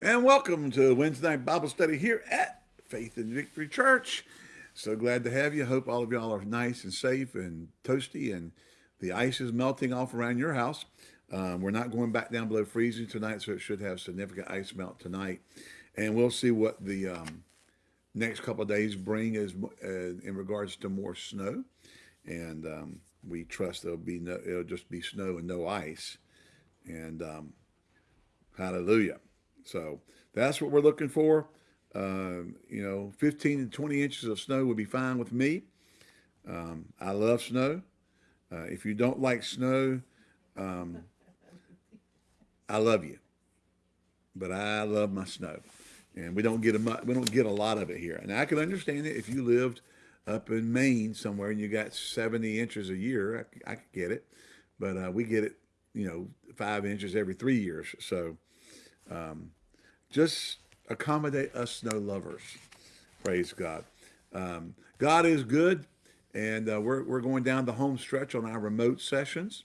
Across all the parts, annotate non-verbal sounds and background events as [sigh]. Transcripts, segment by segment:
And welcome to Wednesday night Bible study here at Faith and Victory Church. So glad to have you. Hope all of y'all are nice and safe and toasty and the ice is melting off around your house. Um, we're not going back down below freezing tonight, so it should have significant ice melt tonight. And we'll see what the um, next couple of days bring as uh, in regards to more snow. And um, we trust there'll be no, it'll just be snow and no ice. And um, hallelujah. So that's what we're looking for. Uh, you know, 15 to 20 inches of snow would be fine with me. Um, I love snow. Uh, if you don't like snow, um, I love you, but I love my snow, and we don't get a we don't get a lot of it here. And I can understand it if you lived up in Maine somewhere and you got 70 inches a year, I, I could get it, but uh, we get it, you know, five inches every three years. So um, just accommodate us snow lovers. Praise God. Um, God is good, and uh, we're, we're going down the home stretch on our remote sessions.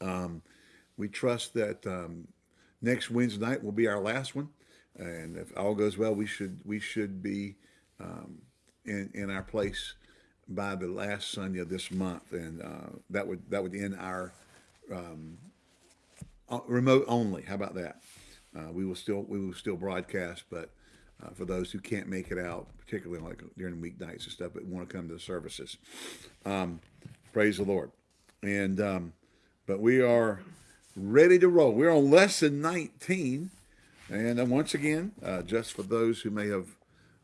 Um, we trust that um, next Wednesday night will be our last one, and if all goes well, we should we should be um, in in our place by the last Sunday of this month, and uh, that would that would end our um, remote only. How about that? Uh, we will still we will still broadcast, but uh, for those who can't make it out, particularly like during weeknights and stuff, but want to come to the services, um, praise the Lord. And um, but we are ready to roll. We're on lesson 19, and uh, once again, uh, just for those who may have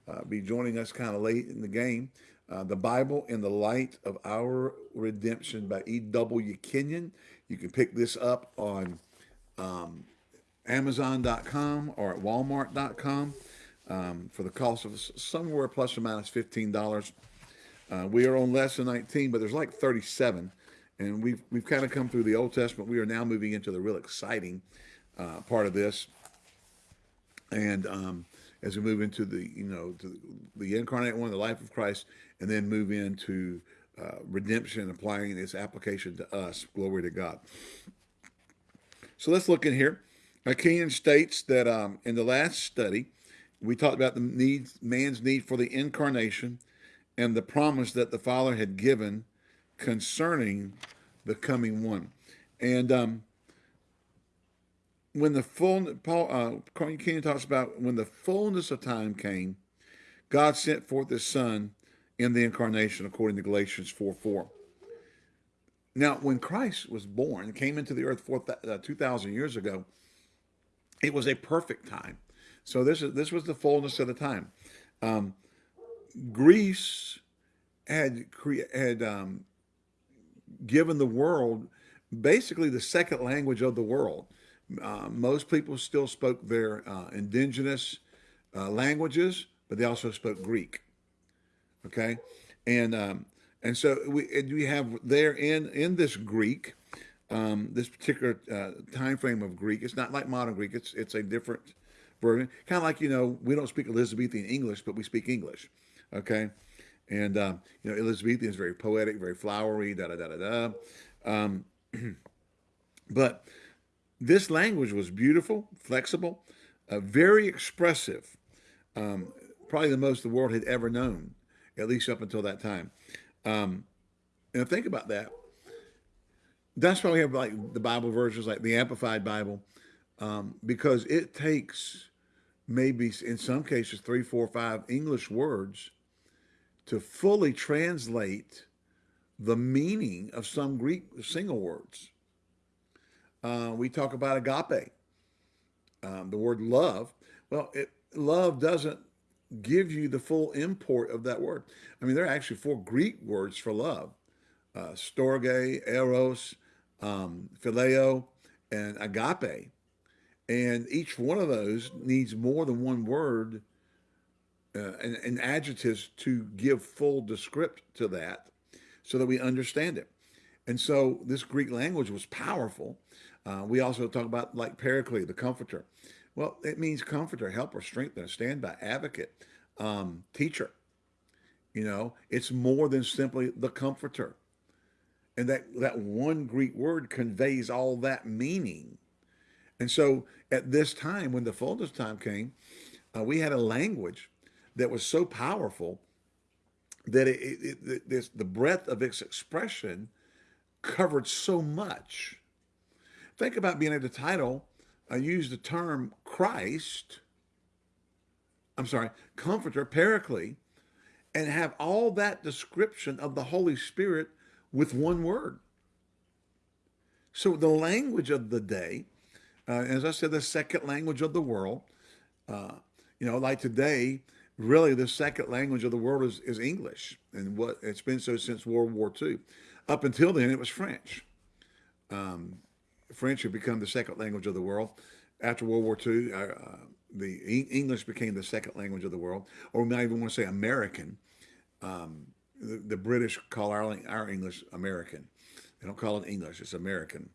uh, be joining us kind of late in the game, uh, the Bible in the Light of Our Redemption by E.W. Kenyon. You can pick this up on um, Amazon.com or at Walmart.com um, for the cost of somewhere plus or minus $15. Uh, we are on lesson 19, but there's like 37. And we've, we've kind of come through the Old Testament. We are now moving into the real exciting uh, part of this. And um, as we move into the, you know, the, incarnate one, the life of Christ, and then move into uh, redemption, applying its application to us. Glory to God. So let's look in here. Kenyon states that um, in the last study, we talked about the need, man's need for the incarnation and the promise that the Father had given concerning the coming one. And um, when the full, Paul, uh, Kenyon talks about when the fullness of time came, God sent forth his son in the incarnation, according to Galatians 4 4. Now, when Christ was born, came into the earth 4, uh, 2,000 years ago, it was a perfect time. So this is this was the fullness of the time. Um, Greece had had um, given the world basically the second language of the world. Uh, most people still spoke their uh, indigenous uh, languages, but they also spoke Greek. Okay, and um, and so we we have there in in this Greek um, this particular uh, time frame of Greek. It's not like modern Greek. It's it's a different version. Kind of like you know we don't speak Elizabethan English, but we speak English. Okay, and um, you know Elizabethan is very poetic, very flowery. Da da da da da. Um, [clears throat] but this language was beautiful, flexible, uh, very expressive. Um, probably the most the world had ever known, at least up until that time. Um, and think about that that's why we have like the Bible versions, like the Amplified Bible, um, because it takes maybe in some cases three, four, five English words to fully translate the meaning of some Greek single words. Uh, we talk about agape, um, the word love. Well, it, love doesn't give you the full import of that word. I mean, there are actually four Greek words for love. Uh, storge, eros, um, phileo, and agape. And each one of those needs more than one word uh, and, and, adjectives to give full descript to that so that we understand it. And so this Greek language was powerful. Uh, we also talk about like paraclete, the comforter. Well, it means comforter, helper, strengthener, standby, advocate, um, teacher. You know, it's more than simply the comforter. And that, that one Greek word conveys all that meaning. And so at this time, when the fullness time came, uh, we had a language that was so powerful that it, it, it this, the breadth of its expression covered so much. Think about being at the title. I use the term Christ. I'm sorry, Comforter, Paraclete, and have all that description of the Holy Spirit with one word. So the language of the day, uh, as I said, the second language of the world, uh, you know, like today, really the second language of the world is, is English. And what it's been so since World War II. Up until then, it was French. Um, French had become the second language of the world. After World War II, uh, uh, the English became the second language of the world, or we might even want to say American. Um, the, British call our, our English American. They don't call it English, it's American.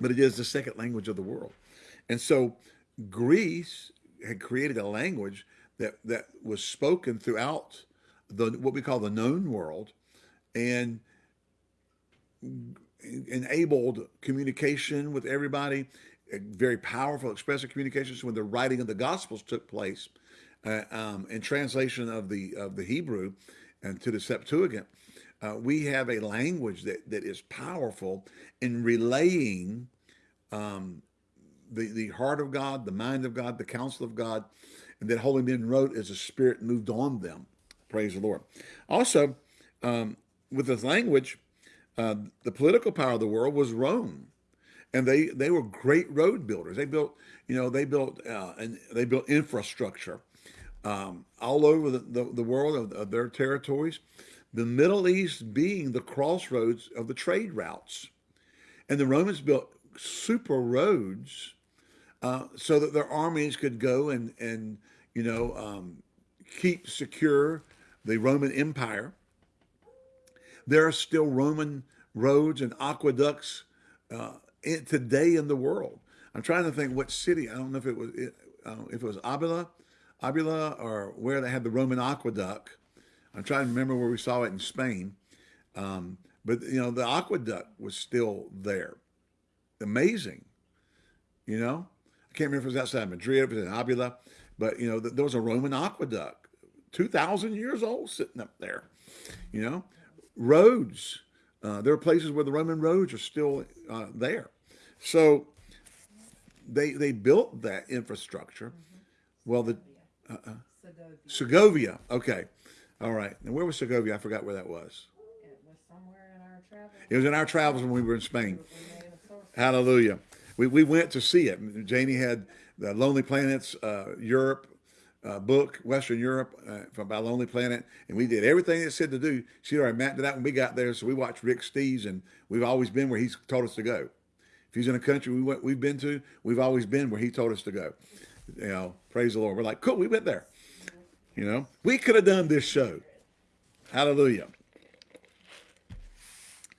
But it is the second language of the world. And so Greece had created a language that, that was spoken throughout the what we call the known world and enabled communication with everybody, very powerful expressive communication. When the writing of the Gospels took place uh, um, and translation of the of the Hebrew and to the Septuagint, uh, we have a language that, that is powerful in relaying um, the, the heart of God, the mind of God, the counsel of God, and that holy men wrote as the Spirit moved on them. Praise the Lord. Also, um, with this language, uh, the political power of the world was Rome, and they they were great road builders. They built, you know, they built uh, and they built infrastructure um, all over the, the, the world of, of, their territories. The Middle East being the crossroads of the trade routes, and the Romans built super roads uh, so that their armies could go and and you know um, keep secure the Roman Empire. There are still Roman roads and aqueducts uh, in, today in the world. I'm trying to think what city. I don't know if it was it, if it was Abila, Abila, or where they had the Roman aqueduct. I'm trying to remember where we saw it in Spain. Um, but you know, the aqueduct was still there. Amazing. You know, I can't remember if it was outside Madrid, if it was in Abila, but you know, there was a Roman aqueduct, 2,000 years old, sitting up there. You know, roads. Uh, there are places where the Roman roads are still uh, there. So they they built that infrastructure. Mm -hmm. Well, the uh, uh, Segovia. Segovia. Okay, all right. And where was Segovia? I forgot where that was. It was somewhere in our travels. It was in our travels when we were in Spain. Hallelujah. We, we went to see it. Janie had the Lonely Planets, uh, Europe, uh, book, Western Europe, uh, from by Lonely Planet, and we did everything it said to do. She already mapped it out when we got there, so we watched Rick Steves, and we've always been where he's told us to go. If he's in a country we went, we've been to, we've always been where he told us to go. You know, praise the Lord. We're like, cool, we went there. You know, we could have done this show. Hallelujah.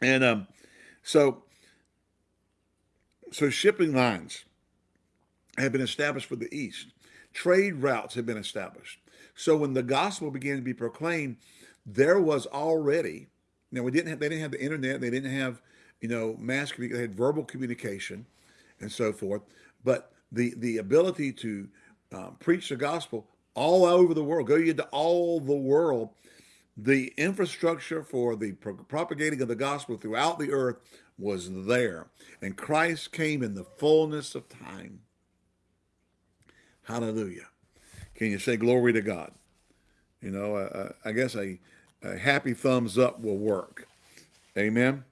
And um, so, so shipping lines have been established for the East trade routes had been established. So when the gospel began to be proclaimed, there was already, now we didn't have, they didn't have the internet, they didn't have, you know, mass communication, they had verbal communication and so forth. But the, the ability to um, preach the gospel all over the world, go into all the world, the infrastructure for the pro propagating of the gospel throughout the earth was there. And Christ came in the fullness of time. Hallelujah. Can you say glory to God? You know, uh, I guess a, a happy thumbs up will work. Amen.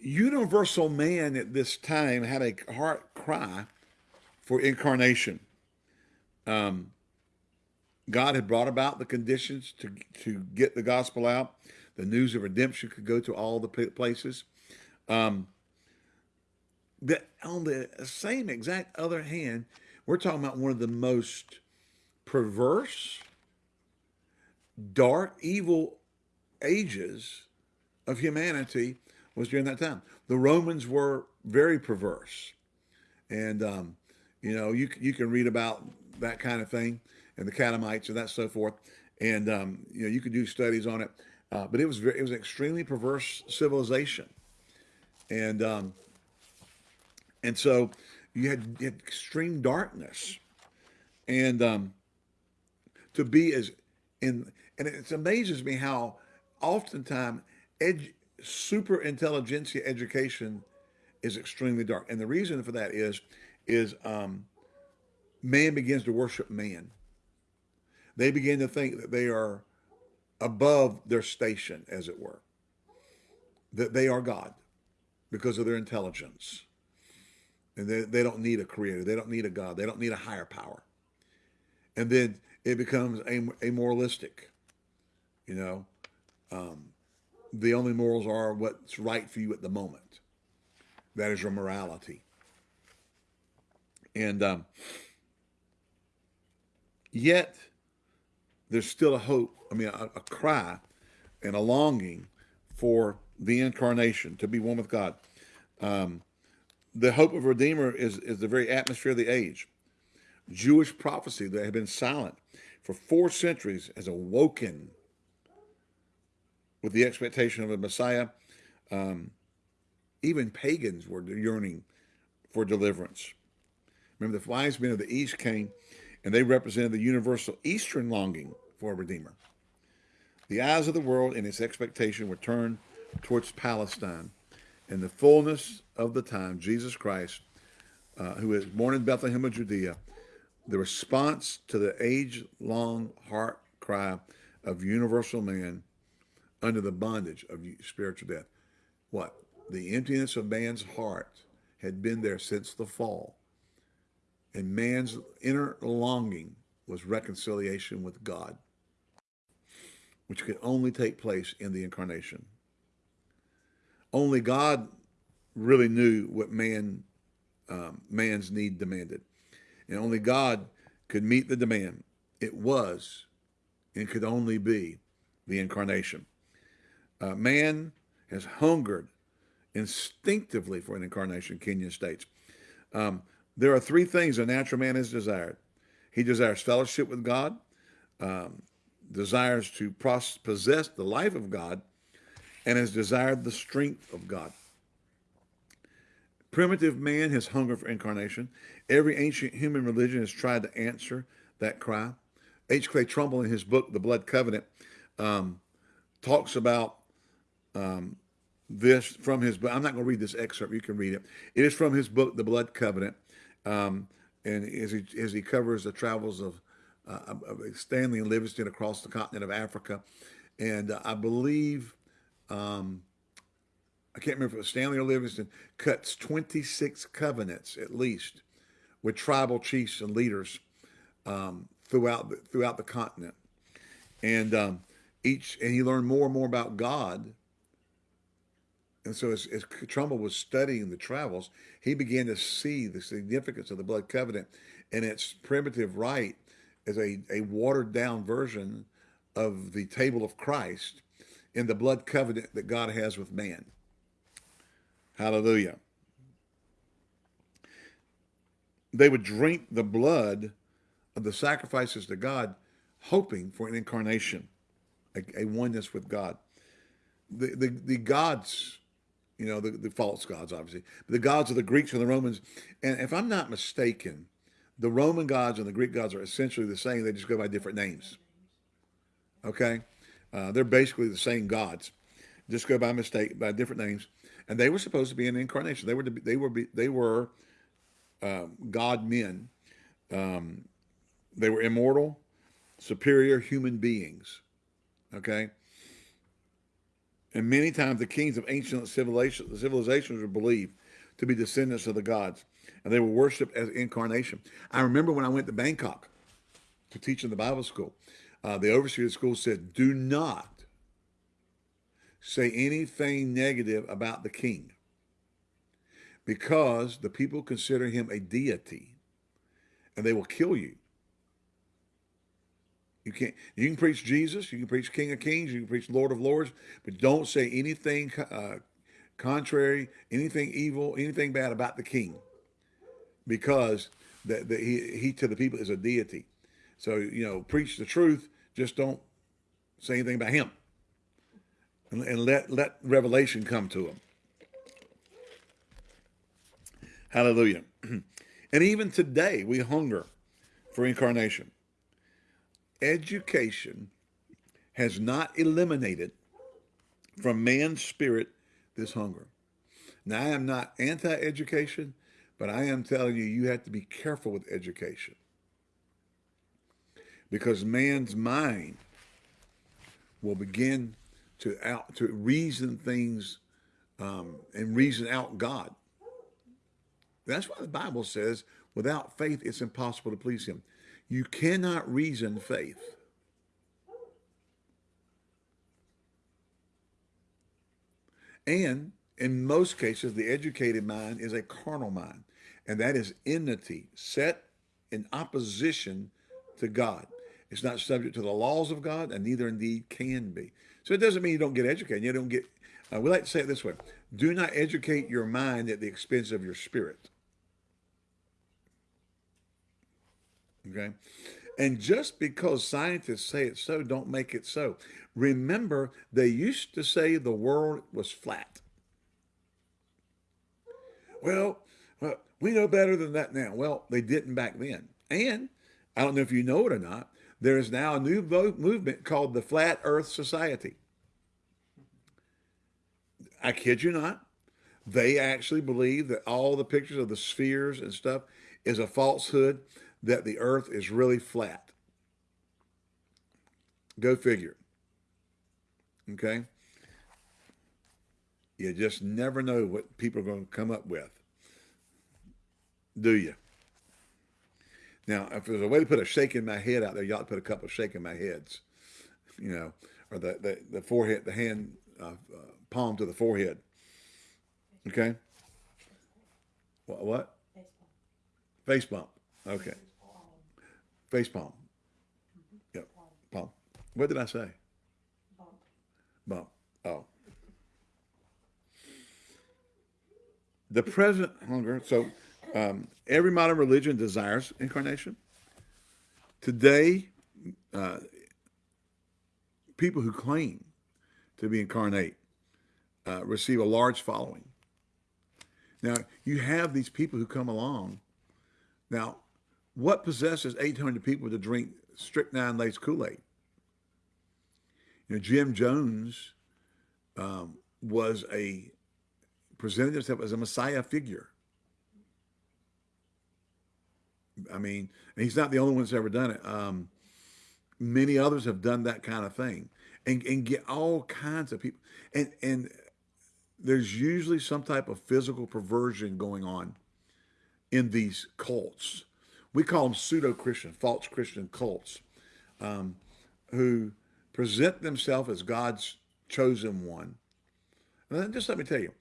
Universal man at this time had a heart cry for incarnation. Um, God had brought about the conditions to, to get the gospel out. The news of redemption could go to all the places. Um, but on the same exact other hand, we're talking about one of the most perverse, dark, evil ages of humanity was during that time. The Romans were very perverse. And, um, you know, you, you can read about that kind of thing and the Catamites and that so forth. And, um, you know, you could do studies on it. Uh, but it was very, it was an extremely perverse civilization. And um, And so you had, you had extreme darkness. And um, to be as in, and it amazes me how oftentimes super intelligentsia education is extremely dark. And the reason for that is, is um, man begins to worship man. They begin to think that they are above their station, as it were, that they are God because of their intelligence. And they, they don't need a creator. They don't need a God. They don't need a higher power. And then it becomes a, a moralistic, you know. Um, the only morals are what's right for you at the moment. That is your morality. And um, yet, there's still a hope, I mean, a, a cry and a longing for the incarnation to be one with God. Um, the hope of Redeemer is, is the very atmosphere of the age. Jewish prophecy that had been silent for four centuries has awoken with the expectation of a Messiah. Um, even pagans were yearning for deliverance. Remember, the wise men of the East came and they represented the universal Eastern longing for a Redeemer. The eyes of the world in its expectation were turned towards Palestine. In the fullness of the time, Jesus Christ, uh, who was born in Bethlehem of Judea, the response to the age-long heart cry of universal man under the bondage of spiritual death. What? The emptiness of man's heart had been there since the fall. And man's inner longing was reconciliation with God, which could only take place in the incarnation. Only God really knew what man um, man's need demanded. And only God could meet the demand. It was and could only be the incarnation. Uh, man has hungered instinctively for an incarnation, Kenyon states. Um, there are three things a natural man has desired. He desires fellowship with God, um, desires to possess the life of God, and has desired the strength of God. Primitive man has hunger for incarnation. Every ancient human religion has tried to answer that cry. H. Clay Trumbull, in his book, The Blood Covenant, um, talks about um, this from his book. I'm not going to read this excerpt. You can read it. It is from his book, The Blood Covenant. Um, and as he, as he covers the travels of, uh, of Stanley and Livingstone across the continent of Africa. And uh, I believe, um, I can't remember if it was Stanley or Livingstone, cuts 26 covenants at least with tribal chiefs and leaders um, throughout, the, throughout the continent. And um, each, and he learned more and more about God and so as, as Trumbull was studying the travels, he began to see the significance of the blood covenant and its primitive rite as a, a watered down version of the table of Christ in the blood covenant that God has with man. Hallelujah. They would drink the blood of the sacrifices to God, hoping for an incarnation, a, a oneness with God. The, the, the gods you know, the, the false gods, obviously, the gods of the Greeks and the Romans. And if I'm not mistaken, the Roman gods and the Greek gods are essentially the same. They just go by different names. Okay? Uh, they're basically the same gods, just go by mistake, by different names. And they were supposed to be an incarnation. They were, be, they were, they were um, God men. Um, they were immortal, superior human beings. Okay? And many times the kings of ancient civilizations were believed to be descendants of the gods, and they were worshipped as incarnation. I remember when I went to Bangkok to teach in the Bible school, uh, the overseer of the school said, do not say anything negative about the king because the people consider him a deity and they will kill you. You can't. You can preach Jesus. You can preach King of Kings. You can preach Lord of Lords, but don't say anything uh, contrary, anything evil, anything bad about the King, because that he he to the people is a deity. So you know, preach the truth. Just don't say anything about him, and, and let let revelation come to him. Hallelujah. [clears throat] and even today, we hunger for incarnation. Education has not eliminated from man's spirit this hunger. Now, I am not anti education, but I am telling you, you have to be careful with education. Because man's mind will begin to out to reason things um, and reason out God. That's why the Bible says, without faith, it's impossible to please Him. You cannot reason faith. And in most cases, the educated mind is a carnal mind, and that is enmity, set in opposition to God. It's not subject to the laws of God, and neither indeed can be. So it doesn't mean you don't get educated. You don't get. Uh, we like to say it this way: Do not educate your mind at the expense of your spirit. Okay, and just because scientists say it so, don't make it so. Remember, they used to say the world was flat. Well, well, we know better than that now. Well, they didn't back then. And I don't know if you know it or not, there is now a new movement called the Flat Earth Society. I kid you not. They actually believe that all the pictures of the spheres and stuff is a falsehood, that the earth is really flat. Go figure. Okay? You just never know what people are going to come up with. Do you? Now, if there's a way to put a shaking my head out there, you ought to put a couple of shaking my heads, you know, or the, the, the forehead, the hand, uh, uh, palm to the forehead. Okay? What? what? Face bump. Okay. Face palm. Yep. Palm. What did I say? Bump. Bump. Oh. The present hunger. So um, every modern religion desires incarnation. Today, uh, people who claim to be incarnate uh, receive a large following. Now, you have these people who come along. Now, what possesses 800 people to drink strychnine laced Kool Aid? You know, Jim Jones um, was a presented himself as a Messiah figure. I mean, he's not the only one that's ever done it. Um, many others have done that kind of thing, and and get all kinds of people. And and there's usually some type of physical perversion going on in these cults. We call them pseudo Christian, false Christian cults, um, who present themselves as God's chosen one. And then just let me tell you,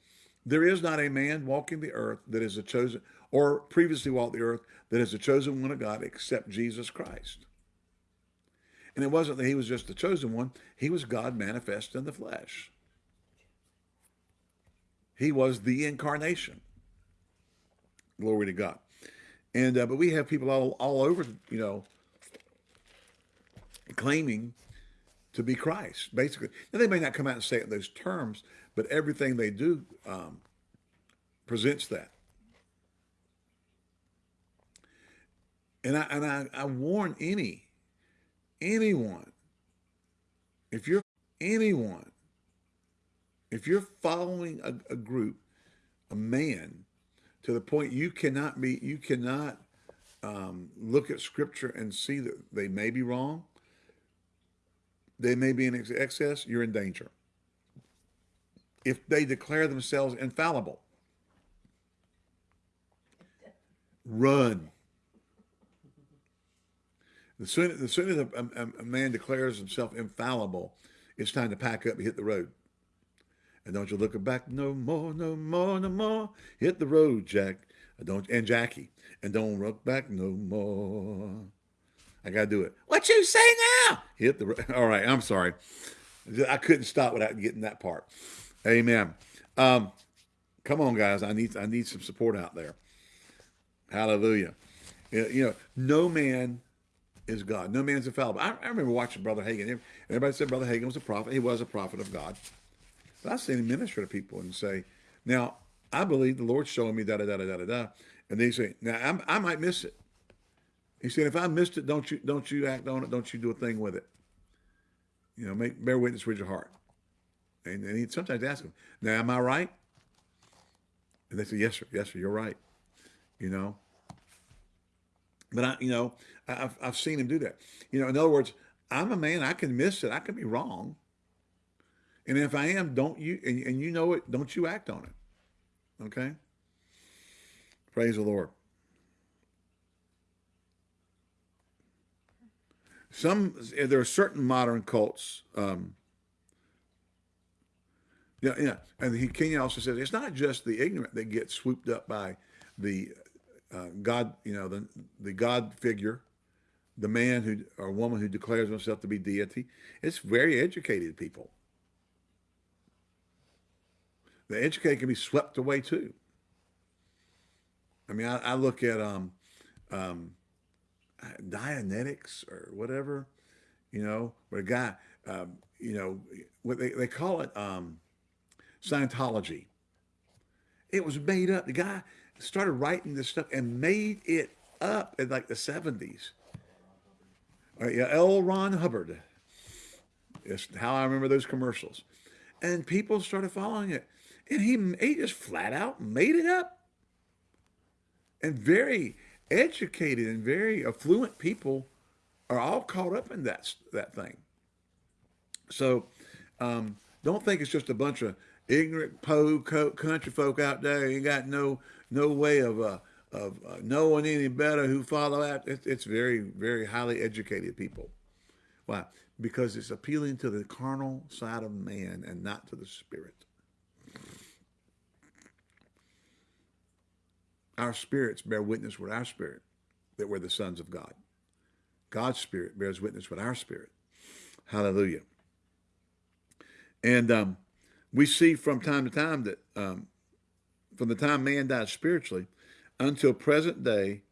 there is not a man walking the earth that is a chosen or previously walked the earth that is a chosen one of God except Jesus Christ. And it wasn't that he was just the chosen one, he was God manifest in the flesh. He was the incarnation. Glory to God. And uh, but we have people all all over, you know, claiming to be Christ, basically. Now they may not come out and say it in those terms, but everything they do um, presents that. And I and I, I warn any anyone if you're anyone if you're following a, a group a man to the point you cannot be you cannot um, look at scripture and see that they may be wrong. They may be in excess. You're in danger. If they declare themselves infallible run. The sooner, the sooner a, a, man declares himself infallible, it's time to pack up and hit the road. And don't you look back no more, no more, no more. Hit the road, Jack. Don't and Jackie. And don't look back no more. I gotta do it. What you say now? Hit the. All right, I'm sorry. I couldn't stop without getting that part. Amen. Um, come on, guys. I need I need some support out there. Hallelujah. You know, no man is God. No man's infallible. I, I remember watching Brother Hagin. Everybody said Brother Hagin was a prophet. He was a prophet of God. But I've minister to people and say, now, I believe the Lord's showing me da da da da da da. And they say, now I'm, I might miss it. He said, if I missed it, don't you don't you act on it, don't you do a thing with it. You know, make bear witness with your heart. And, and he sometimes ask them, now am I right? And they say, yes, sir, yes, sir, you're right. You know. But I, you know, I've I've seen him do that. You know, in other words, I'm a man. I can miss it. I can be wrong. And if I am, don't you and, and you know it, don't you act on it. Okay? Praise the Lord. Some there are certain modern cults. Um, yeah, yeah, and Kenyon also says it's not just the ignorant that get swooped up by the uh, God, you know, the the God figure, the man who or woman who declares himself to be deity. It's very educated people. The educated can be swept away too. I mean, I, I look at um, um, Dianetics or whatever, you know, where a guy, um, you know, what they, they call it um, Scientology. It was made up. The guy started writing this stuff and made it up in like the 70s. Uh, yeah, L. Ron Hubbard. It's how I remember those commercials. And people started following it. And he, he just flat out made it up. And very educated and very affluent people are all caught up in that, that thing. So um, don't think it's just a bunch of ignorant po country folk out there. You got no no way of uh, of uh, knowing any better who follow that. It's, it's very very highly educated people. Why? Because it's appealing to the carnal side of man and not to the spirit. Our spirits bear witness with our spirit that we're the sons of God. God's spirit bears witness with our spirit. Hallelujah. And um, we see from time to time that um, from the time man died spiritually until present day,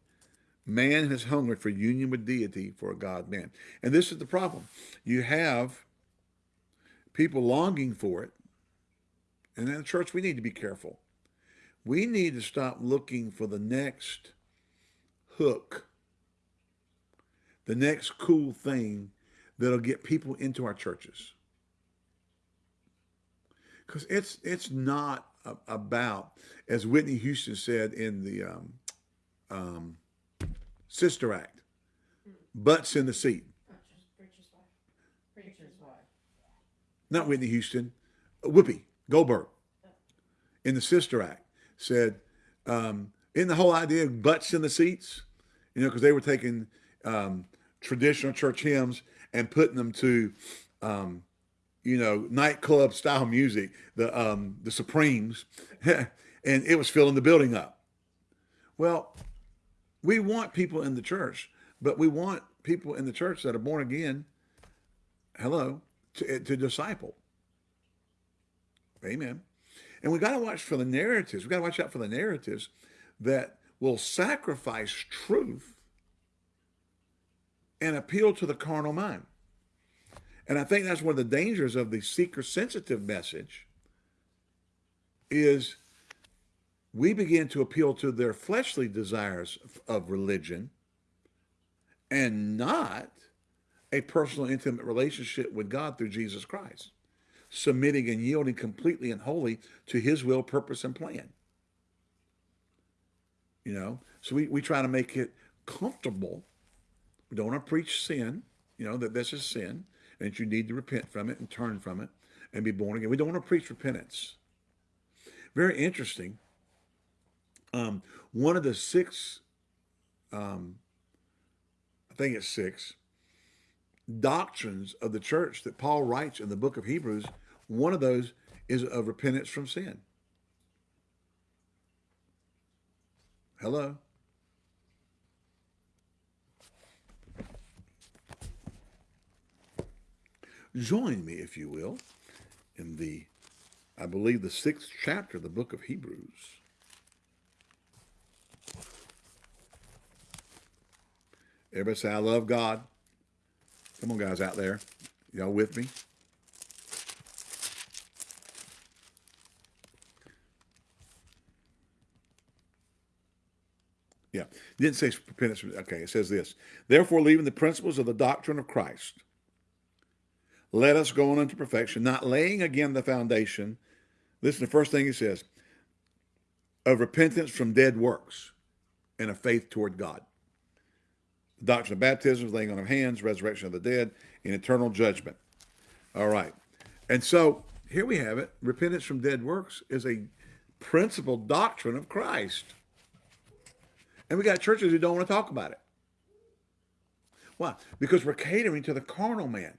man has hungered for union with deity for a God man. And this is the problem. You have people longing for it. And in the church, we need to be careful. We need to stop looking for the next hook, the next cool thing that'll get people into our churches. Because it's it's not about, as Whitney Houston said in the um, um, Sister Act, butts in the seat. Not Whitney Houston, Whoopi Goldberg in the Sister Act said, um, in the whole idea of butts in the seats, you know, because they were taking um, traditional church hymns and putting them to, um, you know, nightclub style music, the um, the Supremes, [laughs] and it was filling the building up. Well, we want people in the church, but we want people in the church that are born again. Hello, to, to disciple. Amen. And we got to watch for the narratives. We got to watch out for the narratives that will sacrifice truth and appeal to the carnal mind. And I think that's one of the dangers of the seeker-sensitive message is we begin to appeal to their fleshly desires of religion and not a personal, intimate relationship with God through Jesus Christ submitting and yielding completely and wholly to his will, purpose, and plan. You know, so we, we try to make it comfortable. We don't want to preach sin, you know, that this is sin and that you need to repent from it and turn from it and be born again. We don't want to preach repentance. Very interesting. Um, one of the six, um, I think it's six, doctrines of the church that Paul writes in the book of Hebrews, one of those is of repentance from sin. Hello? Join me, if you will, in the, I believe, the sixth chapter of the book of Hebrews. Everybody say, I love God. Come on, guys out there. Y'all with me? It didn't say repentance. Okay, it says this. Therefore, leaving the principles of the doctrine of Christ, let us go on unto perfection, not laying again the foundation. Listen, the first thing he says of repentance from dead works and of faith toward God. The doctrine of baptism, laying on of hands, resurrection of the dead, and eternal judgment. All right. And so here we have it. Repentance from dead works is a principal doctrine of Christ. And we got churches who don't want to talk about it. Why? Because we're catering to the carnal man.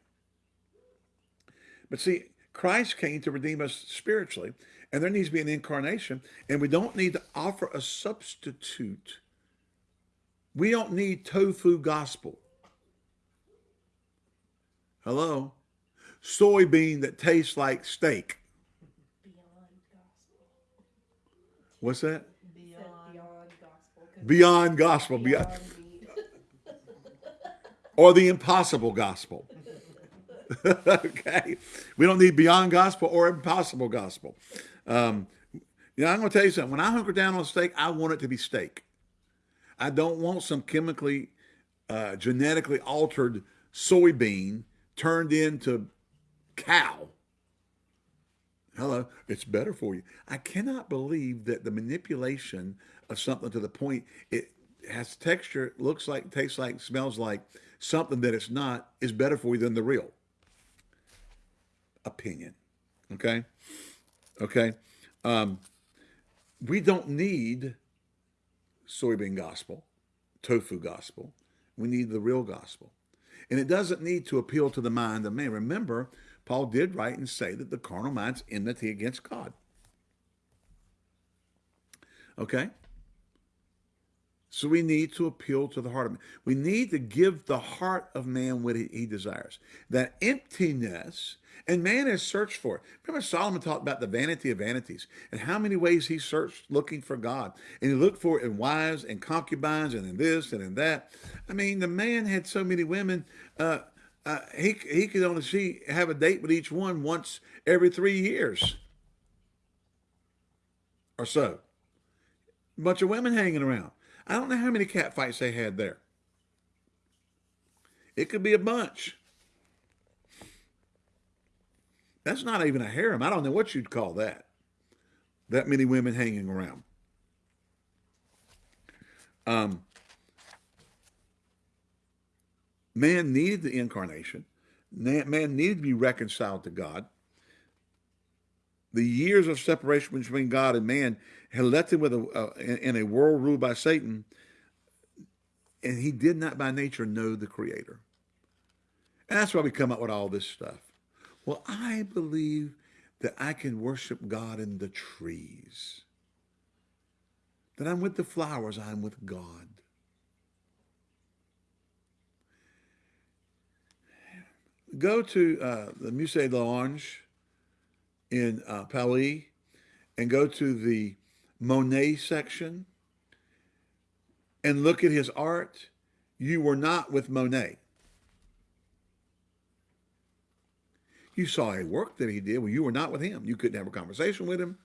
But see, Christ came to redeem us spiritually, and there needs to be an incarnation, and we don't need to offer a substitute. We don't need tofu gospel. Hello? Soybean that tastes like steak. Beyond gospel. What's that? Said Beyond gospel. 'cause Beyond gospel, beyond, [laughs] or the impossible gospel. [laughs] okay, we don't need beyond gospel or impossible gospel. Um, you know, I'm going to tell you something. When I hunker down on steak, I want it to be steak. I don't want some chemically, uh, genetically altered soybean turned into cow. Hello, it's better for you. I cannot believe that the manipulation of something to the point it has texture, looks like, tastes like, smells like something that it's not is better for you than the real opinion. Okay? Okay? Um, we don't need soybean gospel, tofu gospel. We need the real gospel. And it doesn't need to appeal to the mind of man. Remember, Paul did write and say that the carnal mind's enmity against God. Okay? So we need to appeal to the heart of man. We need to give the heart of man what he, desires. That emptiness, and man has searched for it. Remember Solomon talked about the vanity of vanities and how many ways he searched looking for God. And he looked for it in wives and concubines and in this and in that. I mean, the man had so many women, uh, uh, he, he could only see, have a date with each one once every three years or so. Bunch of women hanging around. I don't know how many cat fights they had there. It could be a bunch. That's not even a harem. I don't know what you'd call that. That many women hanging around. Um, man needed the incarnation. Man needed to be reconciled to God. The years of separation between God and man him with a, uh, in a world ruled by Satan, and he did not by nature know the Creator. And that's why we come up with all this stuff. Well, I believe that I can worship God in the trees. That I'm with the flowers, I'm with God. Go to uh, the Musée d'Orange in uh, Paris and go to the Monet section and look at his art, you were not with Monet. You saw a work that he did, well, you were not with him. You couldn't have a conversation with him.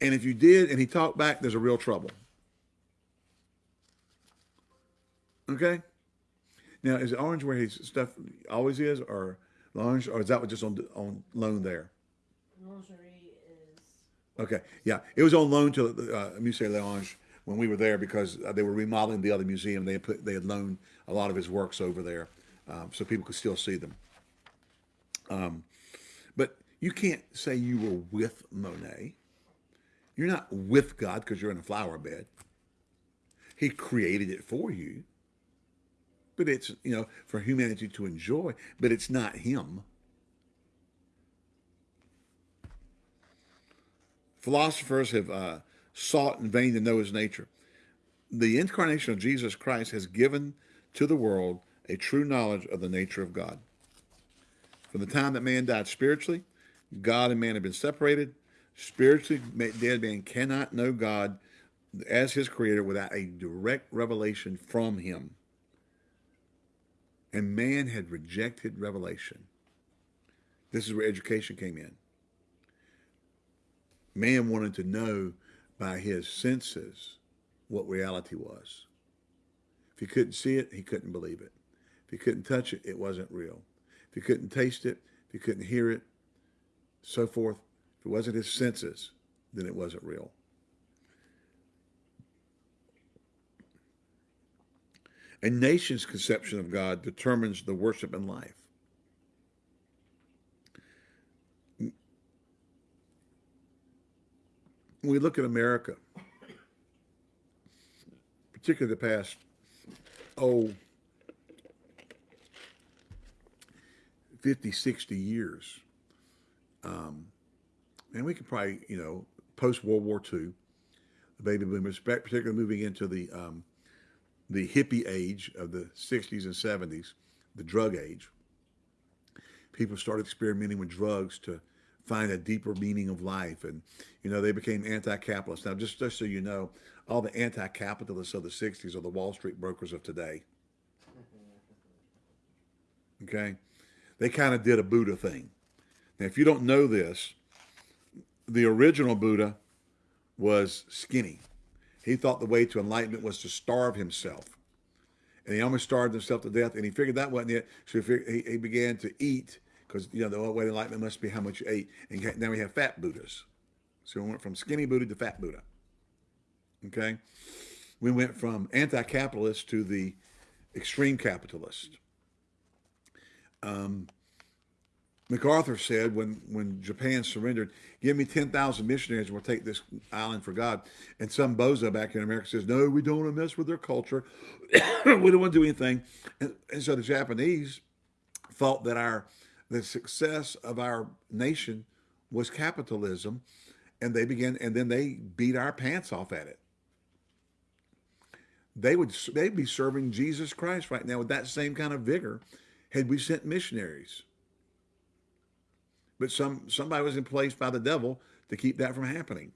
And if you did and he talked back, there's a real trouble. Okay? Now, is Orange where his stuff always is, or Orange, or is that just on on loan there? Okay, yeah, it was on loan to uh, Musée L'Orange when we were there because uh, they were remodeling the other museum. They had put they had loaned a lot of his works over there, um, so people could still see them. Um, but you can't say you were with Monet. You're not with God because you're in a flower bed. He created it for you, but it's you know for humanity to enjoy. But it's not Him. Philosophers have uh, sought in vain to know his nature. The incarnation of Jesus Christ has given to the world a true knowledge of the nature of God. From the time that man died spiritually, God and man have been separated. Spiritually dead man cannot know God as his creator without a direct revelation from him. And man had rejected revelation. This is where education came in. Man wanted to know by his senses what reality was. If he couldn't see it, he couldn't believe it. If he couldn't touch it, it wasn't real. If he couldn't taste it, if he couldn't hear it, so forth, if it wasn't his senses, then it wasn't real. A nation's conception of God determines the worship and life. When we look at America, particularly the past, oh, 50, 60 years, um, and we could probably, you know, post World War II, the baby boomers, particularly moving into the um, the hippie age of the 60s and 70s, the drug age. People started experimenting with drugs to find a deeper meaning of life. And, you know, they became anti-capitalist. Now, just, just so you know, all the anti-capitalists of the 60s are the Wall Street brokers of today. Okay? They kind of did a Buddha thing. Now, if you don't know this, the original Buddha was skinny. He thought the way to enlightenment was to starve himself. And he almost starved himself to death. And he figured that wasn't it. So he, he began to eat because, you know, the way to enlightenment must be how much you ate. And now we have fat Buddhas. So we went from skinny Buddha to fat Buddha. Okay? We went from anti-capitalist to the extreme capitalist. Um, MacArthur said when, when Japan surrendered, give me 10,000 missionaries and we'll take this island for God. And some bozo back in America says, no, we don't want to mess with their culture. [coughs] we don't want to do anything. And, and so the Japanese thought that our the success of our nation was capitalism. And they began, and then they beat our pants off at it. They would they'd be serving Jesus Christ right now with that same kind of vigor had we sent missionaries but some somebody was in place by the devil to keep that from happening.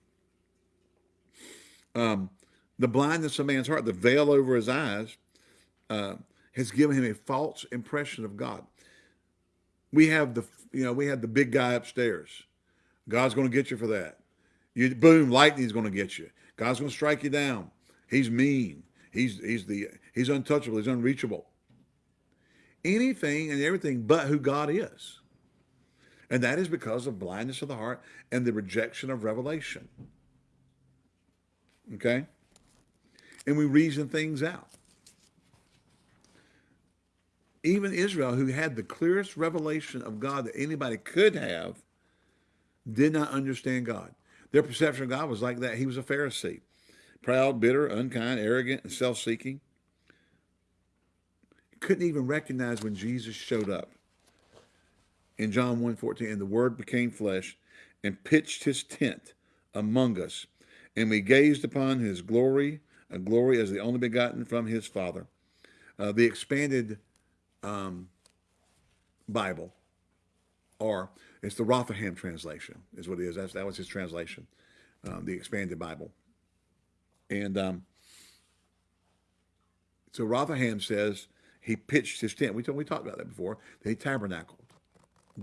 Um, the blindness of man's heart, the veil over his eyes, uh, has given him a false impression of God. We have the you know we have the big guy upstairs. God's going to get you for that. You boom, lightning's going to get you. God's going to strike you down. He's mean. He's he's the he's untouchable. He's unreachable. Anything and everything but who God is. And that is because of blindness of the heart and the rejection of revelation. Okay? And we reason things out. Even Israel, who had the clearest revelation of God that anybody could have, did not understand God. Their perception of God was like that. He was a Pharisee. Proud, bitter, unkind, arrogant, and self-seeking. Couldn't even recognize when Jesus showed up in John 1.14, and the word became flesh and pitched his tent among us. And we gazed upon his glory, a glory as the only begotten from his Father. Uh, the expanded um, Bible, or it's the Rotherham translation, is what it is. That's, that was his translation, um, the expanded Bible. And um, so Rotherham says he pitched his tent. We, we talked about that before. He tabernacled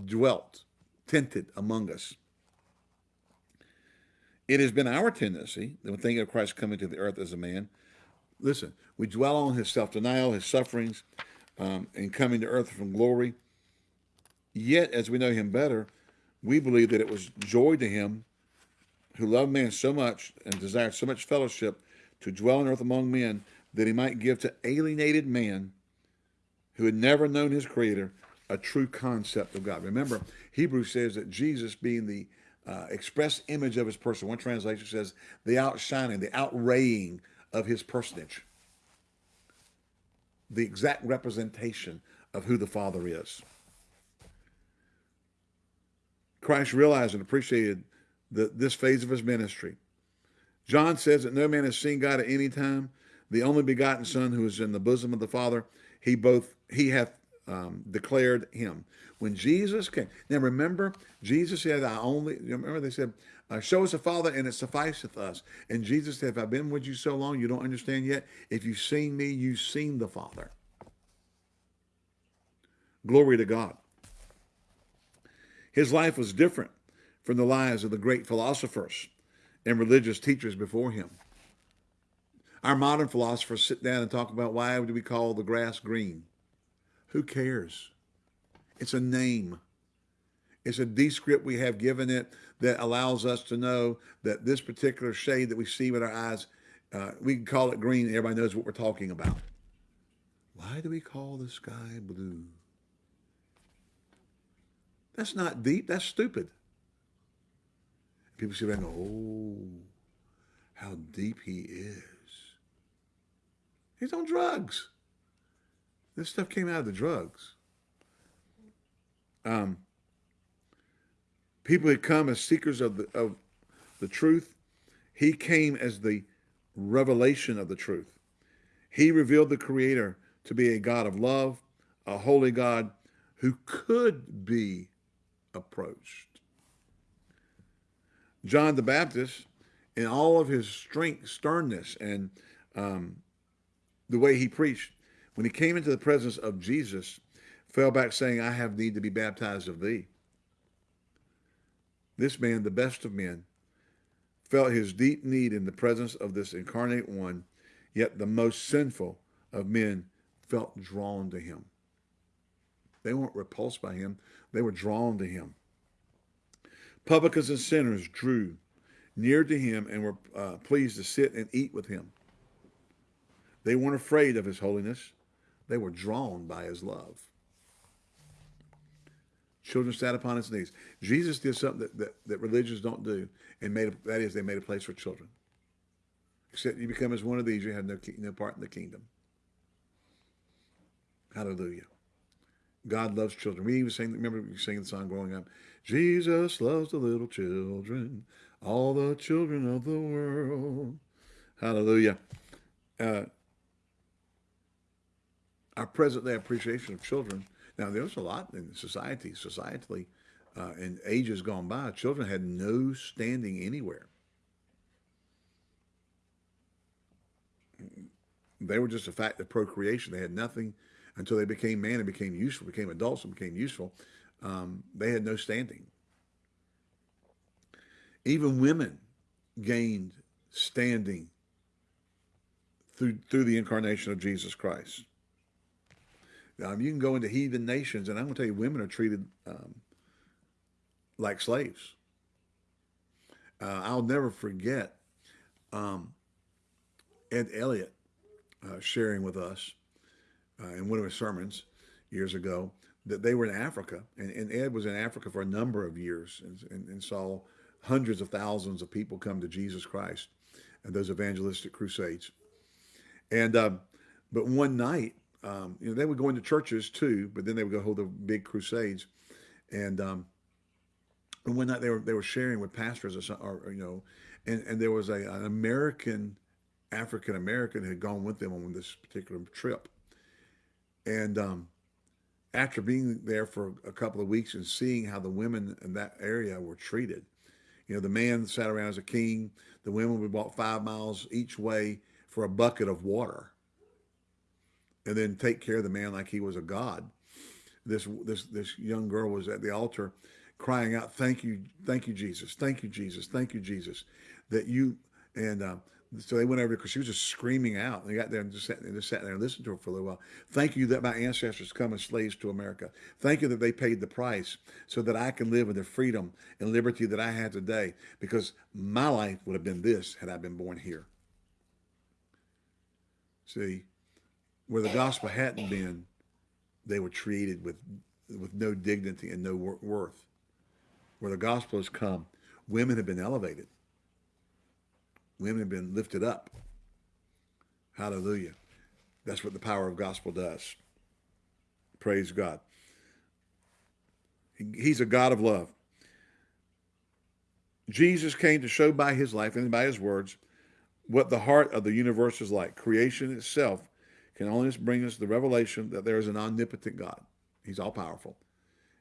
dwelt, tented among us. It has been our tendency, when thinking of Christ coming to the earth as a man, listen, we dwell on his self-denial, his sufferings, um, and coming to earth from glory. Yet, as we know him better, we believe that it was joy to him who loved man so much and desired so much fellowship to dwell on earth among men that he might give to alienated man who had never known his creator a true concept of God. Remember, Hebrews says that Jesus being the uh, express image of his person. One translation says the outshining, the outraying of his personage. The exact representation of who the Father is. Christ realized and appreciated the, this phase of his ministry. John says that no man has seen God at any time. The only begotten Son who is in the bosom of the Father, he both he hath um, declared him. When Jesus came, now remember, Jesus said, I only, remember they said, uh, show us the Father and it sufficeth us. And Jesus said, if I've been with you so long, you don't understand yet. If you've seen me, you've seen the Father. Glory to God. His life was different from the lives of the great philosophers and religious teachers before him. Our modern philosophers sit down and talk about why do we call the grass green? Who cares? It's a name. It's a descript we have given it that allows us to know that this particular shade that we see with our eyes, uh, we can call it green. Everybody knows what we're talking about. Why do we call the sky blue? That's not deep. That's stupid. People sit there and go, oh, how deep he is. He's on drugs. This stuff came out of the drugs. Um, people had come as seekers of the of the truth. He came as the revelation of the truth. He revealed the Creator to be a God of love, a holy God who could be approached. John the Baptist, in all of his strength, sternness, and um, the way he preached, when he came into the presence of Jesus, fell back saying, I have need to be baptized of thee. This man, the best of men, felt his deep need in the presence of this incarnate one, yet the most sinful of men felt drawn to him. They weren't repulsed by him, they were drawn to him. Publicans and sinners drew near to him and were uh, pleased to sit and eat with him. They weren't afraid of his holiness. They were drawn by his love. Children sat upon his knees. Jesus did something that, that, that religions don't do, and made a, that is they made a place for children. Except you become as one of these, you have no, no part in the kingdom. Hallelujah. God loves children. We even sang, remember we sang the song growing up, Jesus loves the little children, all the children of the world. Hallelujah. Uh, our present day appreciation of children. Now, there's a lot in society, societally, uh, in ages gone by, children had no standing anywhere. They were just a fact of procreation. They had nothing until they became man and became useful, became adults and became useful. Um, they had no standing. Even women gained standing through through the incarnation of Jesus Christ. Um, you can go into heathen nations, and I'm going to tell you, women are treated um, like slaves. Uh, I'll never forget um, Ed Elliott uh, sharing with us uh, in one of his sermons years ago that they were in Africa, and, and Ed was in Africa for a number of years and, and, and saw hundreds of thousands of people come to Jesus Christ and those evangelistic crusades. And um, but one night, um, you know, they would go into churches too, but then they would go hold the big crusades. And um, and one night they were they were sharing with pastors or, or you know, and and there was a an American African American had gone with them on this particular trip, and um, after being there for a couple of weeks and seeing how the women in that area were treated, you know, the man sat around as a king. The women would walk five miles each way for a bucket of water and then take care of the man like he was a god. This this this young girl was at the altar crying out, "Thank you, thank you, Jesus, thank you, Jesus, thank you, Jesus, that you." And uh, so they went over because she was just screaming out. They got there and just sat, and just sat there and listened to her for a little while. Thank you that my ancestors come as slaves to America. Thank you that they paid the price so that I can live in the freedom and liberty that I have today. Because my life would have been this had I been born here. See, where the gospel hadn't been, they were treated with with no dignity and no worth. Where the gospel has come, women have been elevated. Women have been lifted up. Hallelujah. That's what the power of gospel does. Praise God. He's a God of love. Jesus came to show by his life and by his words what the heart of the universe is like. Creation itself can only bring us the revelation that there is an omnipotent God. He's all powerful.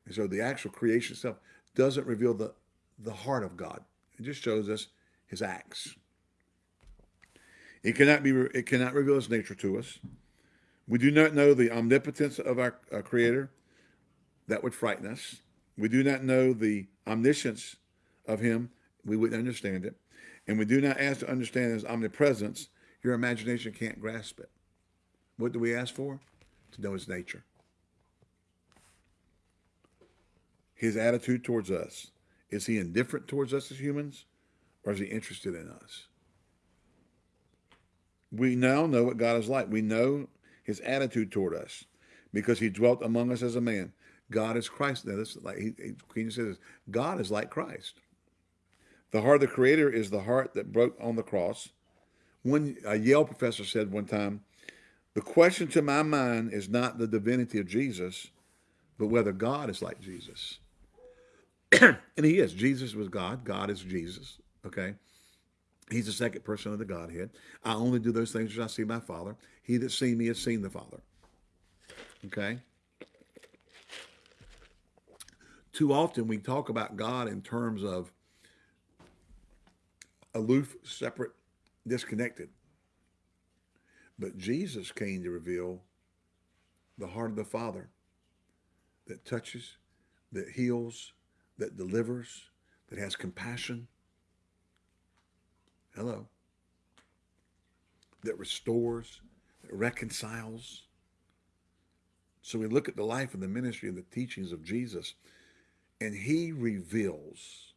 And so the actual creation itself doesn't reveal the, the heart of God. It just shows us his acts. It cannot be it cannot reveal his nature to us. We do not know the omnipotence of our, our creator. That would frighten us. We do not know the omniscience of him. We wouldn't understand it. And we do not ask to understand his omnipresence Your imagination can't grasp it. What do we ask for? To know his nature. His attitude towards us. Is he indifferent towards us as humans? Or is he interested in us? We now know what God is like. We know his attitude toward us because he dwelt among us as a man. God is Christ. Now, this is like he, he, says, God is like Christ. The heart of the Creator is the heart that broke on the cross. One a Yale professor said one time, "The question to my mind is not the divinity of Jesus, but whether God is like Jesus." [clears throat] and he is. Jesus was God. God is Jesus. Okay. He's the second person of the Godhead. I only do those things which I see my Father. He that seen me has seen the Father. Okay? Too often we talk about God in terms of aloof, separate, disconnected. But Jesus came to reveal the heart of the Father that touches, that heals, that delivers, that has compassion. Hello. That restores, that reconciles. So we look at the life and the ministry and the teachings of Jesus, and he reveals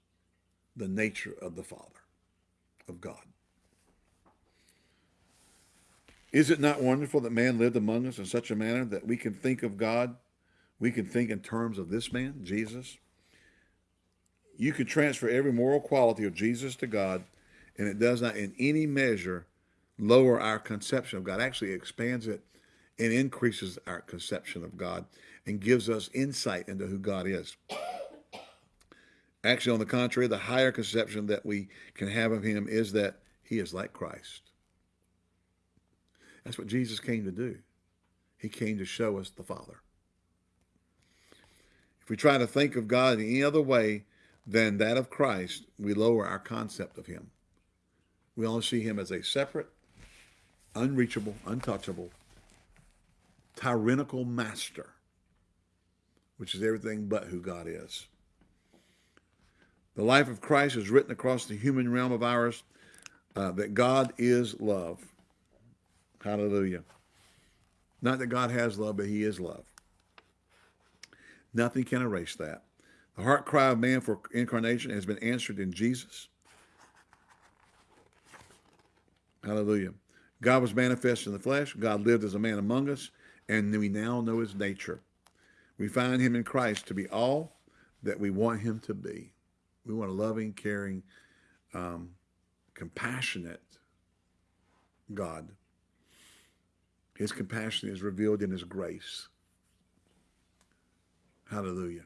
the nature of the Father, of God. Is it not wonderful that man lived among us in such a manner that we can think of God, we can think in terms of this man, Jesus? You can transfer every moral quality of Jesus to God, and it does not in any measure lower our conception of God. Actually, expands it and increases our conception of God and gives us insight into who God is. Actually, on the contrary, the higher conception that we can have of him is that he is like Christ. That's what Jesus came to do. He came to show us the Father. If we try to think of God in any other way than that of Christ, we lower our concept of him. We only see him as a separate, unreachable, untouchable, tyrannical master, which is everything but who God is. The life of Christ is written across the human realm of ours uh, that God is love. Hallelujah. Not that God has love, but he is love. Nothing can erase that. The heart cry of man for incarnation has been answered in Jesus. Hallelujah. God was manifest in the flesh. God lived as a man among us, and we now know his nature. We find him in Christ to be all that we want him to be. We want a loving, caring, um, compassionate God. His compassion is revealed in his grace. Hallelujah.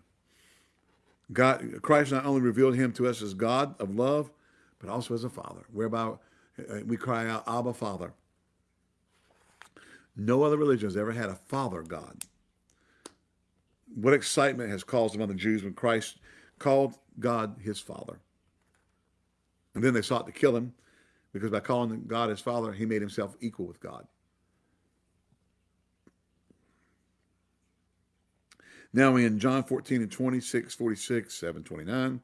God, Christ not only revealed him to us as God of love, but also as a father, whereby uh, we cry out, Abba, Father. No other religion has ever had a father God. What excitement has caused among the Jews when Christ called God his father. And then they sought to kill him because by calling God his father, he made himself equal with God. Now in John 14 and 26, 46, 7, 29,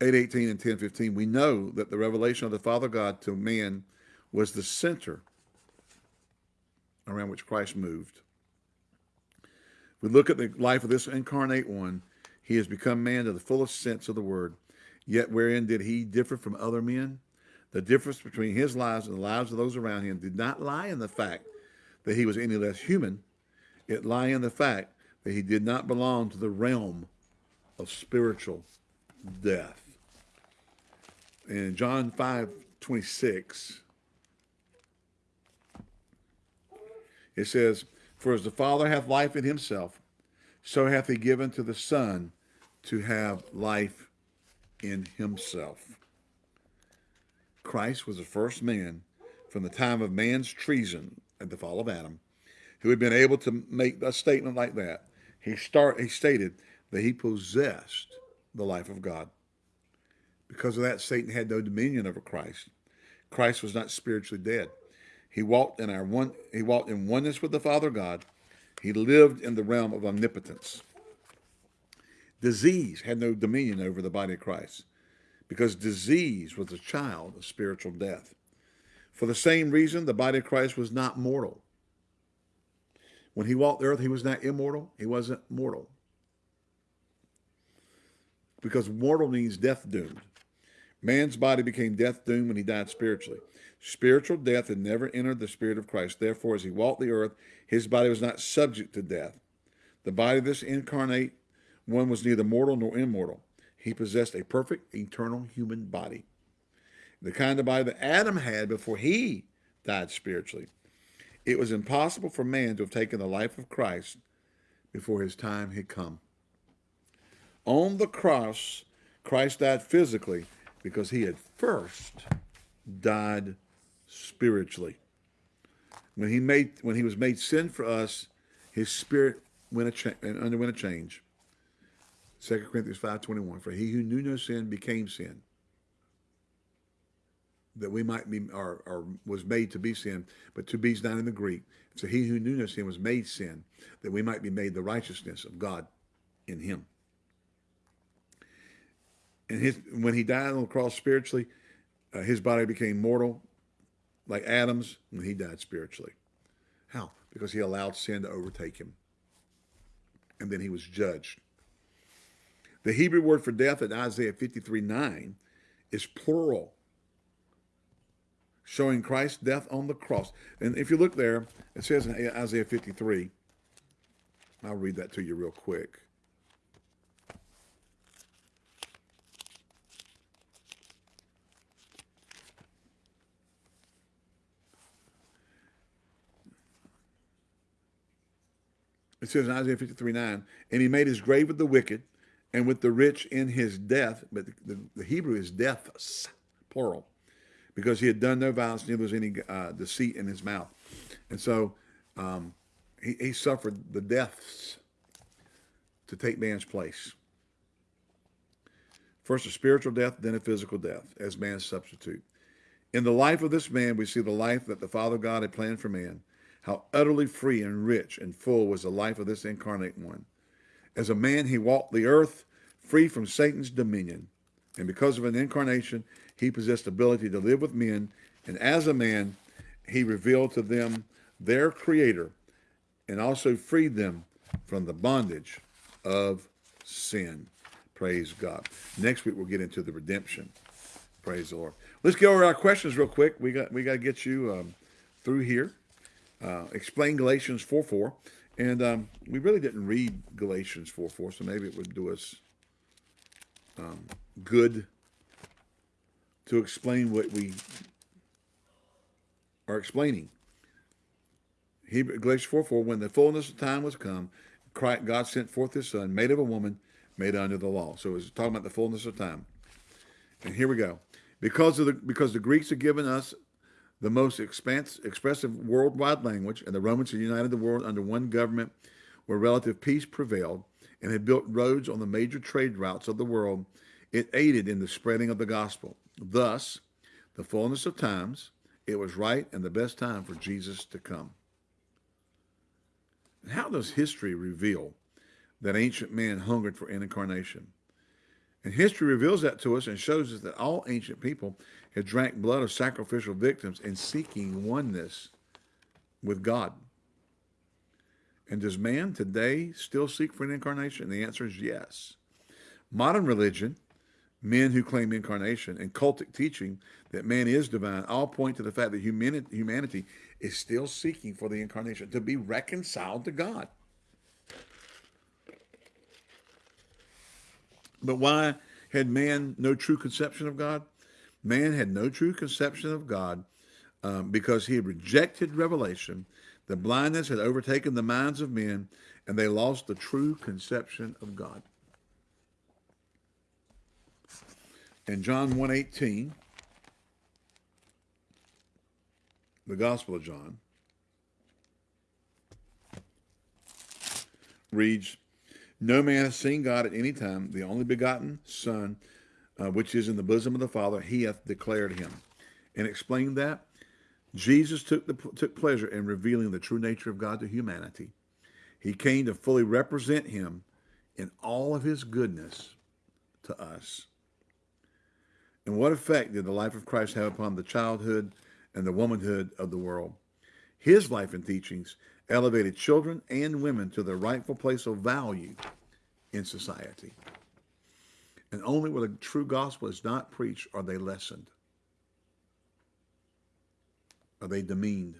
8, 18, and 10, 15, we know that the revelation of the Father God to man was the center around which Christ moved. If we look at the life of this incarnate one, he has become man to the fullest sense of the word. Yet wherein did he differ from other men? The difference between his lives and the lives of those around him did not lie in the fact that he was any less human. It lay in the fact that he did not belong to the realm of spiritual death. In John 5, 26, it says, For as the Father hath life in himself, so hath he given to the Son to have life in himself. Christ was the first man from the time of man's treason at the fall of Adam who had been able to make a statement like that he start he stated that he possessed the life of God. Because of that, Satan had no dominion over Christ. Christ was not spiritually dead. He walked in our one he walked in oneness with the Father God. He lived in the realm of omnipotence. Disease had no dominion over the body of Christ because disease was a child of spiritual death. For the same reason, the body of Christ was not mortal. When he walked the earth, he was not immortal. He wasn't mortal. Because mortal means death doomed. Man's body became death doomed when he died spiritually. Spiritual death had never entered the spirit of Christ. Therefore, as he walked the earth, his body was not subject to death. The body of this incarnate one was neither mortal nor immortal. He possessed a perfect, eternal human body. The kind of body that Adam had before he died spiritually. It was impossible for man to have taken the life of Christ before his time had come. On the cross, Christ died physically because he had first died spiritually. When he made when he was made sin for us, his spirit went a underwent a change. 2 Corinthians 5.21, for he who knew no sin became sin, that we might be, or, or was made to be sin, but to be is not in the Greek. So he who knew no sin was made sin, that we might be made the righteousness of God in him. And his, when he died on the cross spiritually, uh, his body became mortal, like Adam's, when he died spiritually. How? Because he allowed sin to overtake him. And then he was judged. The Hebrew word for death in Isaiah 53 9 is plural, showing Christ's death on the cross. And if you look there, it says in Isaiah 53, I'll read that to you real quick. It says in Isaiah 53 9, and he made his grave with the wicked and with the rich in his death. But the, the, Hebrew is deaths, plural, because he had done no violence, neither was any uh, deceit in his mouth. And so um, he, he suffered the deaths to take man's place. First a spiritual death, then a physical death as man's substitute. In the life of this man, we see the life that the Father God had planned for man how utterly free and rich and full was the life of this incarnate one. As a man, he walked the earth free from Satan's dominion. And because of an incarnation, he possessed ability to live with men. And as a man, he revealed to them their creator and also freed them from the bondage of sin. Praise God. Next week we'll get into the redemption. Praise the Lord. Let's go over our questions real quick. We got we got to get you um, through here uh, explain Galatians 4 4. And um, we really didn't read Galatians 4 4, so maybe it would do us um, good to explain what we are explaining. Hebrew, Galatians 4 4, when the fullness of time was come, Christ, God sent forth his son, made of a woman, made under the law. So it's talking about the fullness of time. And here we go. Because of the because the Greeks have given us the most expanse, expressive worldwide language, and the Romans had united the world under one government where relative peace prevailed and had built roads on the major trade routes of the world, it aided in the spreading of the gospel. Thus, the fullness of times, it was right and the best time for Jesus to come. How does history reveal that ancient man hungered for an incarnation? And history reveals that to us and shows us that all ancient people had drank blood of sacrificial victims in seeking oneness with God. And does man today still seek for an incarnation? The answer is yes. Modern religion, men who claim incarnation, and cultic teaching that man is divine all point to the fact that humanity is still seeking for the incarnation, to be reconciled to God. But why had man no true conception of God? Man had no true conception of God um, because he had rejected revelation. The blindness had overtaken the minds of men, and they lost the true conception of God. In John 1.18, the Gospel of John, reads, No man has seen God at any time. The only begotten Son, uh, which is in the bosom of the Father, he hath declared him. And explained that, Jesus took, the, took pleasure in revealing the true nature of God to humanity. He came to fully represent him in all of his goodness to us. And what effect did the life of Christ have upon the childhood and the womanhood of the world. His life and teachings elevated children and women to their rightful place of value in society. And only where the true gospel is not preached are they lessened. Are they demeaned?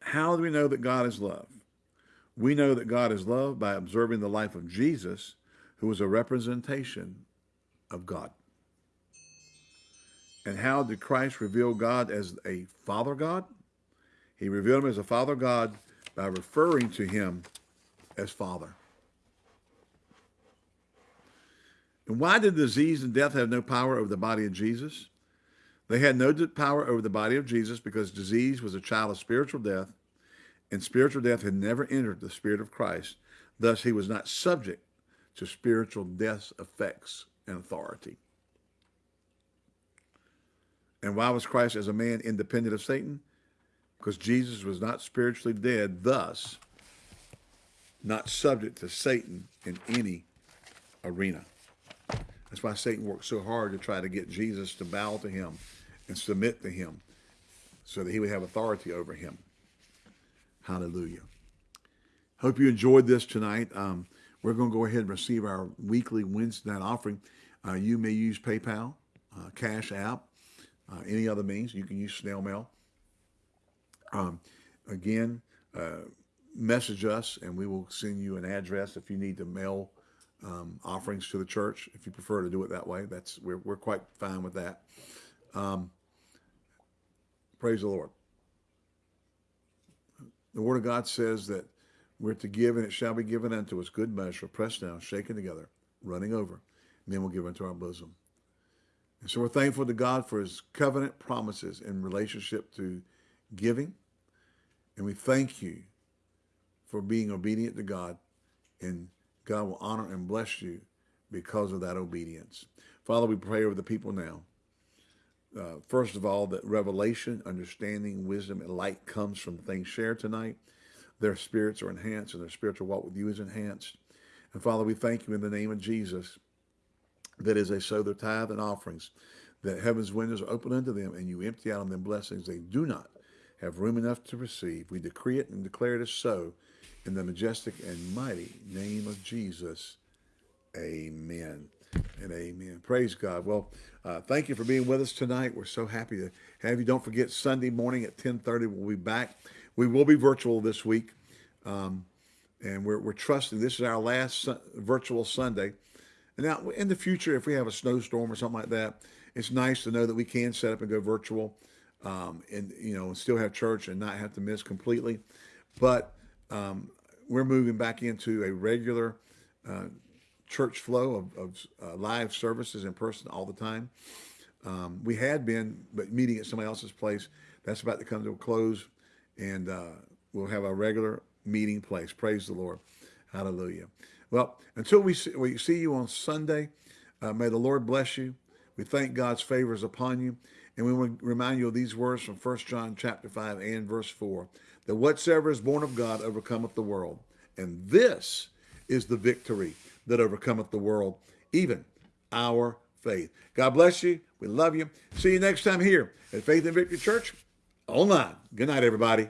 How do we know that God is love? We know that God is love by observing the life of Jesus, who was a representation of God. And how did Christ reveal God as a Father God? He revealed him as a Father God by referring to him as Father. And why did disease and death have no power over the body of Jesus? They had no power over the body of Jesus because disease was a child of spiritual death, and spiritual death had never entered the spirit of Christ. Thus, he was not subject to spiritual death's effects and authority. And why was Christ as a man independent of Satan? Because Jesus was not spiritually dead, thus not subject to Satan in any arena. That's why Satan worked so hard to try to get Jesus to bow to him and submit to him so that he would have authority over him. Hallelujah. Hope you enjoyed this tonight. Um, we're going to go ahead and receive our weekly Wednesday night offering. Uh, you may use PayPal, uh, Cash App, uh, any other means. You can use snail mail. Um, again, uh, message us and we will send you an address if you need to mail um, offerings to the church. If you prefer to do it that way, that's we're, we're quite fine with that. Um, praise the Lord. The Word of God says that we're to give and it shall be given unto us good measure, pressed down, shaken together, running over, and then we'll give unto our bosom. And so we're thankful to God for his covenant promises in relationship to giving. And we thank you for being obedient to God. And God will honor and bless you because of that obedience. Father, we pray over the people now. Uh, first of all, that revelation, understanding, wisdom, and light comes from things shared tonight. Their spirits are enhanced and their spiritual walk with you is enhanced. And Father, we thank you in the name of Jesus that as they sow their tithe and offerings, that heaven's windows are open unto them and you empty out on them blessings they do not have room enough to receive. We decree it and declare it as so in the majestic and mighty name of Jesus. Amen and amen. Praise God. Well, uh, thank you for being with us tonight. We're so happy to have you. Don't forget Sunday morning at 1030, we'll be back. We will be virtual this week. Um, and we're, we're trusting this is our last su virtual Sunday. And now in the future, if we have a snowstorm or something like that, it's nice to know that we can set up and go virtual um, and, you know, still have church and not have to miss completely. But um, we're moving back into a regular uh, church flow of, of uh, live services in person all the time. Um, we had been, but meeting at somebody else's place, that's about to come to a close. And uh, we'll have a regular meeting place. Praise the Lord. Hallelujah. Well, until we see, we see you on Sunday, uh, may the Lord bless you. We thank God's favors upon you. And we want to remind you of these words from 1 John chapter 5 and verse 4, that whatsoever is born of God overcometh the world. And this is the victory that overcometh the world, even our faith. God bless you. We love you. See you next time here at Faith and Victory Church online. Good night, everybody.